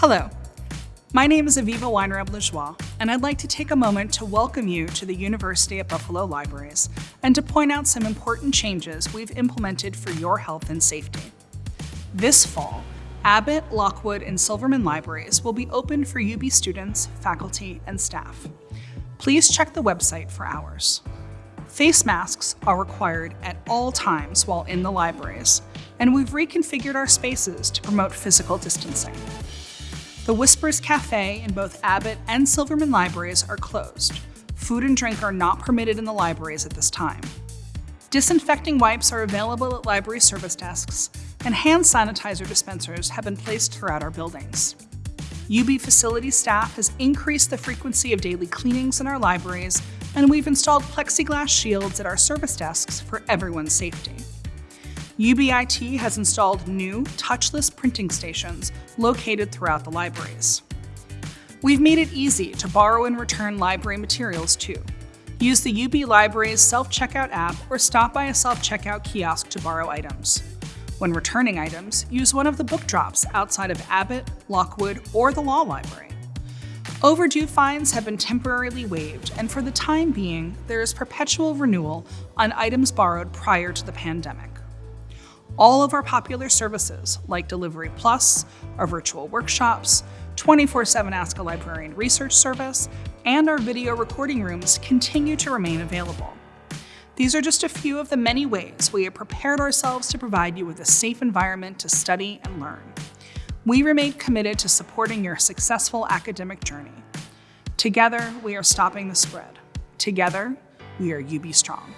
Hello, my name is Evviva Weinraub Lajoie, and I'd like to take a moment to welcome you to the University at Buffalo Libraries and to point out some important changes we've implemented for your health and safety. This fall, Abbott, Lockwood, and Silverman libraries will be open for UB students, faculty, and staff. Please check the website for hours. Face masks are required at all times while in the libraries, and we've reconfigured our spaces to promote physical distancing. The Whispers Cafe in both Abbott and Silverman libraries are closed. Food and drink are not permitted in the libraries at this time. Disinfecting wipes are available at library service desks, and hand sanitizer dispensers have been placed throughout our buildings. UB facility staff has increased the frequency of daily cleanings in our libraries, and we've installed plexiglass shields at our service desks for everyone's safety. UBIT has installed new touchless printing stations located throughout the libraries. We've made it easy to borrow and return library materials too. Use the UB Libraries self-checkout app or stop by a self-checkout kiosk to borrow items. When returning items, use one of the book drops outside of Abbott, Lockwood, or the Law Library. Overdue fines have been temporarily waived, and for the time being, there is perpetual renewal on items borrowed prior to the pandemic all of our popular services like Delivery Plus, our virtual workshops, 24-7 Ask a Librarian research service, and our video recording rooms continue to remain available. These are just a few of the many ways we have prepared ourselves to provide you with a safe environment to study and learn. We remain committed to supporting your successful academic journey. Together, we are stopping the spread. Together, we are UB Strong.